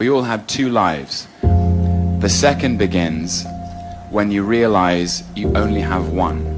We all have two lives. The second begins when you realize you only have one.